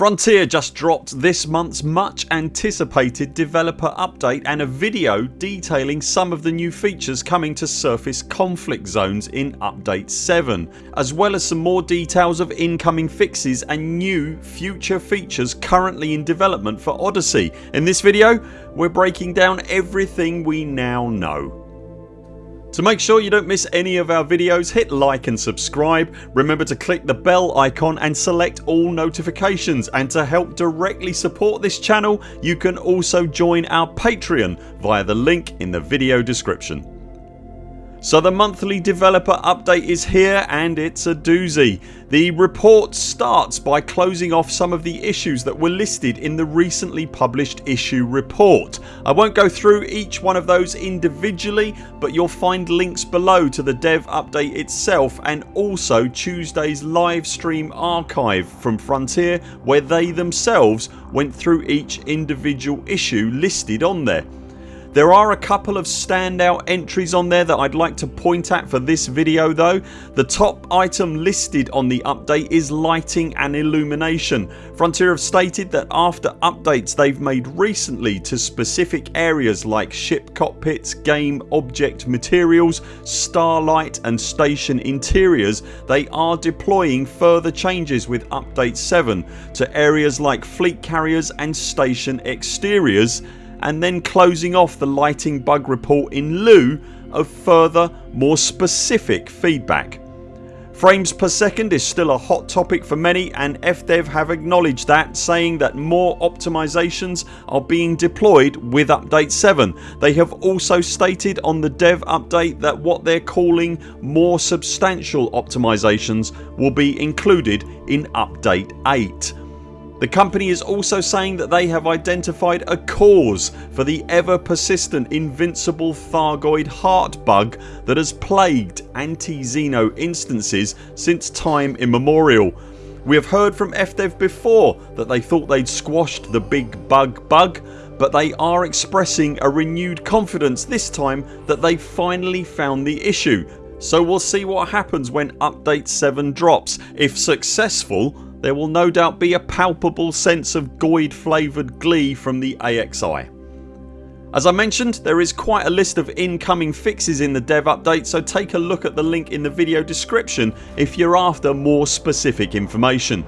Frontier just dropped this months much anticipated developer update and a video detailing some of the new features coming to surface conflict zones in update 7 as well as some more details of incoming fixes and new future features currently in development for Odyssey. In this video we're breaking down everything we now know. To make sure you don't miss any of our videos hit like and subscribe. Remember to click the bell icon and select all notifications and to help directly support this channel you can also join our Patreon via the link in the video description. So the monthly developer update is here and it's a doozy. The report starts by closing off some of the issues that were listed in the recently published issue report. I won't go through each one of those individually but you'll find links below to the dev update itself and also Tuesdays live stream archive from Frontier where they themselves went through each individual issue listed on there. There are a couple of standout entries on there that I'd like to point at for this video though. The top item listed on the update is lighting and illumination. Frontier have stated that after updates they've made recently to specific areas like ship cockpits, game object materials, starlight and station interiors they are deploying further changes with update 7 to areas like fleet carriers and station exteriors and then closing off the lighting bug report in lieu of further more specific feedback. Frames per second is still a hot topic for many and FDev have acknowledged that saying that more optimizations are being deployed with update 7. They have also stated on the dev update that what they're calling more substantial optimizations will be included in update 8. The company is also saying that they have identified a cause for the ever persistent invincible Thargoid heart bug that has plagued anti-Xeno instances since time immemorial. We have heard from FDev before that they thought they'd squashed the big bug bug but they are expressing a renewed confidence this time that they finally found the issue so we'll see what happens when update 7 drops. If successful there will no doubt be a palpable sense of Goid flavoured glee from the AXI. As I mentioned there is quite a list of incoming fixes in the dev update so take a look at the link in the video description if you're after more specific information.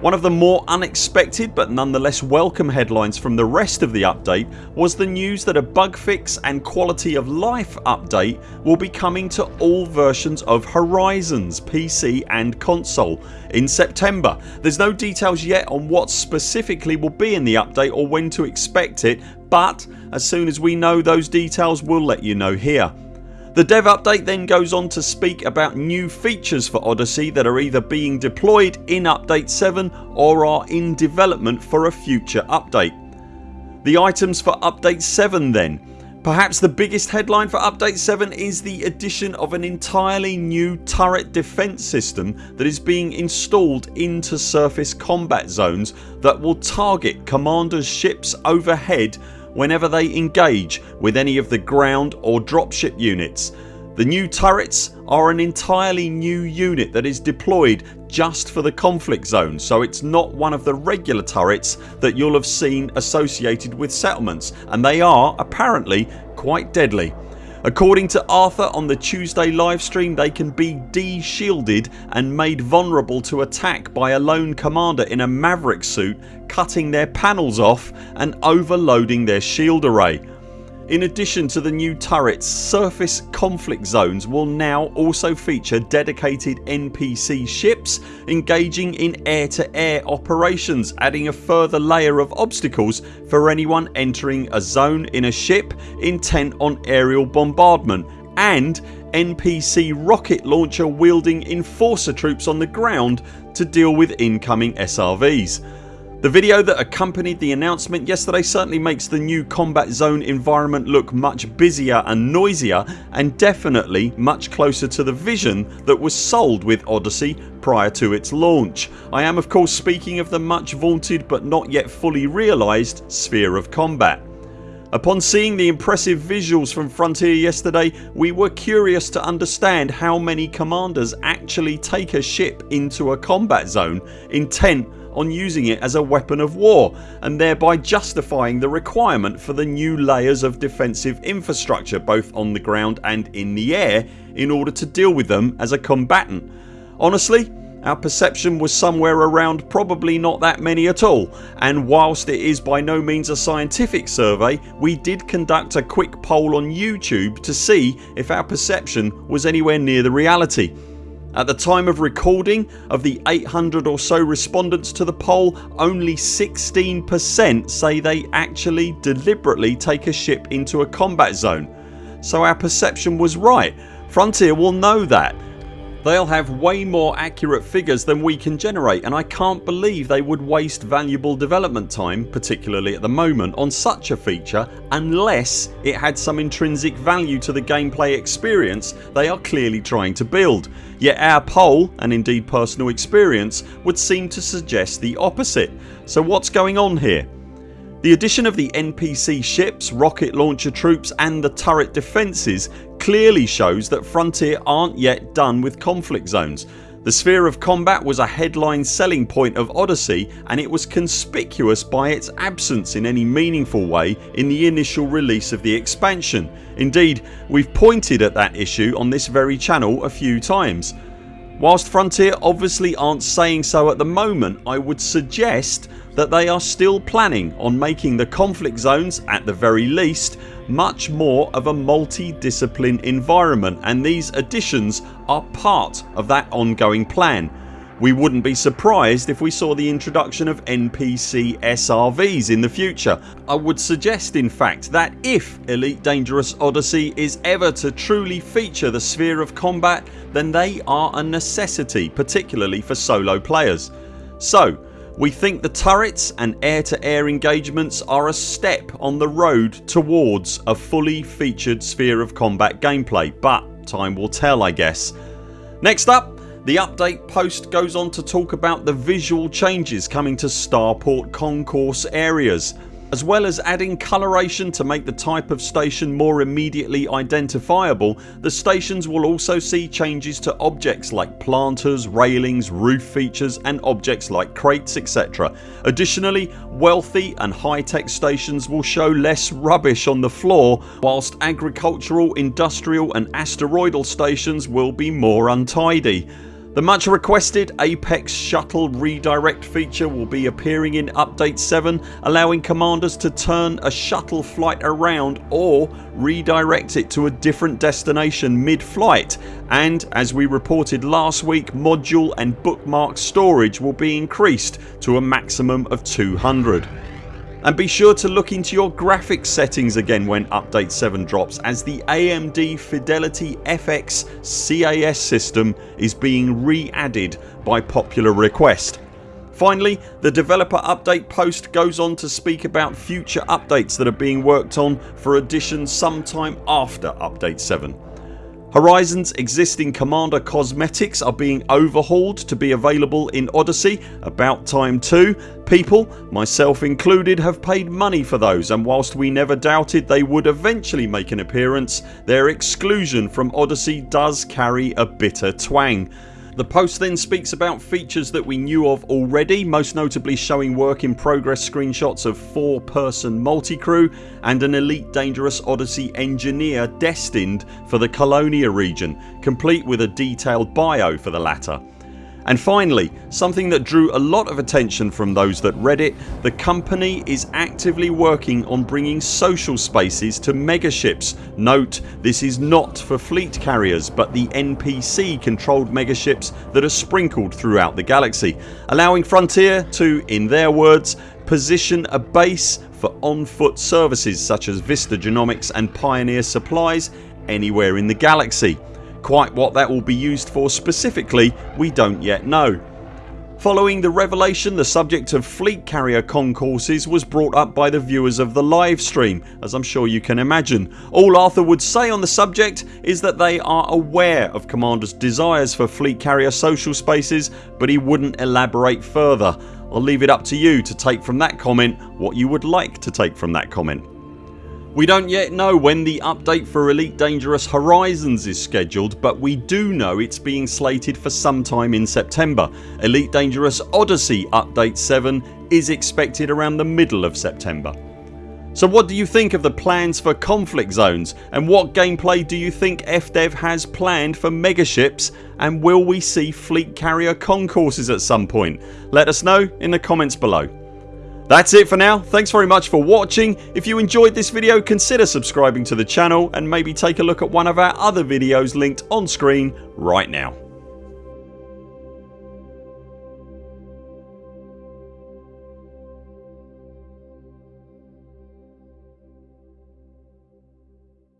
One of the more unexpected but nonetheless welcome headlines from the rest of the update was the news that a bug fix and quality of life update will be coming to all versions of Horizons PC and console in September. There's no details yet on what specifically will be in the update or when to expect it but as soon as we know those details we'll let you know here. The dev update then goes on to speak about new features for Odyssey that are either being deployed in update 7 or are in development for a future update. The items for update 7 then Perhaps the biggest headline for update 7 is the addition of an entirely new turret defence system that is being installed into surface combat zones that will target commanders ships overhead whenever they engage with any of the ground or dropship units. The new turrets are an entirely new unit that is deployed just for the conflict zone so it's not one of the regular turrets that you'll have seen associated with settlements and they are apparently quite deadly. According to Arthur on the Tuesday livestream they can be de-shielded and made vulnerable to attack by a lone commander in a Maverick suit cutting their panels off and overloading their shield array. In addition to the new turrets surface conflict zones will now also feature dedicated NPC ships engaging in air to air operations adding a further layer of obstacles for anyone entering a zone in a ship intent on aerial bombardment and NPC rocket launcher wielding enforcer troops on the ground to deal with incoming SRVs. The video that accompanied the announcement yesterday certainly makes the new combat zone environment look much busier and noisier and definitely much closer to the vision that was sold with Odyssey prior to its launch. I am of course speaking of the much vaunted but not yet fully realised sphere of combat. Upon seeing the impressive visuals from Frontier yesterday we were curious to understand how many commanders actually take a ship into a combat zone intent on using it as a weapon of war and thereby justifying the requirement for the new layers of defensive infrastructure both on the ground and in the air in order to deal with them as a combatant. Honestly our perception was somewhere around probably not that many at all and whilst it is by no means a scientific survey we did conduct a quick poll on YouTube to see if our perception was anywhere near the reality. At the time of recording of the 800 or so respondents to the poll only 16% say they actually deliberately take a ship into a combat zone. So our perception was right. Frontier will know that They'll have way more accurate figures than we can generate and I can't believe they would waste valuable development time, particularly at the moment, on such a feature unless it had some intrinsic value to the gameplay experience they are clearly trying to build. Yet our poll, and indeed personal experience, would seem to suggest the opposite. So what's going on here? The addition of the NPC ships, rocket launcher troops and the turret defences clearly shows that Frontier aren't yet done with conflict zones. The sphere of combat was a headline selling point of Odyssey and it was conspicuous by its absence in any meaningful way in the initial release of the expansion. Indeed we've pointed at that issue on this very channel a few times. Whilst Frontier obviously aren't saying so at the moment I would suggest that they are still planning on making the conflict zones at the very least much more of a multi-discipline environment and these additions are part of that ongoing plan. We wouldn't be surprised if we saw the introduction of NPC SRVs in the future. I would suggest in fact that if Elite Dangerous Odyssey is ever to truly feature the sphere of combat then they are a necessity particularly for solo players. So we think the turrets and air to air engagements are a step on the road towards a fully featured sphere of combat gameplay but time will tell I guess. Next up the update post goes on to talk about the visual changes coming to Starport concourse areas as well as adding coloration to make the type of station more immediately identifiable the stations will also see changes to objects like planters, railings, roof features and objects like crates etc. Additionally wealthy and high tech stations will show less rubbish on the floor whilst agricultural, industrial and asteroidal stations will be more untidy. The much requested Apex shuttle redirect feature will be appearing in update 7 allowing commanders to turn a shuttle flight around or redirect it to a different destination mid-flight. And as we reported last week module and bookmark storage will be increased to a maximum of 200 and be sure to look into your graphics settings again when update 7 drops as the AMD Fidelity FX CAS system is being re-added by popular request. Finally the developer update post goes on to speak about future updates that are being worked on for addition sometime after update 7. Horizon's existing Commander cosmetics are being overhauled to be available in Odyssey about time too. People, myself included, have paid money for those and whilst we never doubted they would eventually make an appearance their exclusion from Odyssey does carry a bitter twang. The post then speaks about features that we knew of already most notably showing work in progress screenshots of 4 person multi-crew and an Elite Dangerous Odyssey engineer destined for the Colonia region complete with a detailed bio for the latter. And finally something that drew a lot of attention from those that read it the company is actively working on bringing social spaces to megaships. Note this is not for fleet carriers but the NPC controlled megaships that are sprinkled throughout the galaxy allowing Frontier to, in their words, position a base for on foot services such as Vista Genomics and Pioneer Supplies anywhere in the galaxy. Quite what that will be used for specifically we don't yet know. Following the revelation the subject of fleet carrier concourses was brought up by the viewers of the live stream as I'm sure you can imagine. All Arthur would say on the subject is that they are aware of Commander's desires for fleet carrier social spaces but he wouldn't elaborate further. I'll leave it up to you to take from that comment what you would like to take from that comment. We don't yet know when the update for Elite Dangerous Horizons is scheduled but we do know it's being slated for sometime in September. Elite Dangerous Odyssey Update 7 is expected around the middle of September. So what do you think of the plans for conflict zones and what gameplay do you think FDev has planned for megaships and will we see fleet carrier concourses at some point? Let us know in the comments below. That's it for now. Thanks very much for watching. If you enjoyed this video consider subscribing to the channel and maybe take a look at one of our other videos linked on screen right now.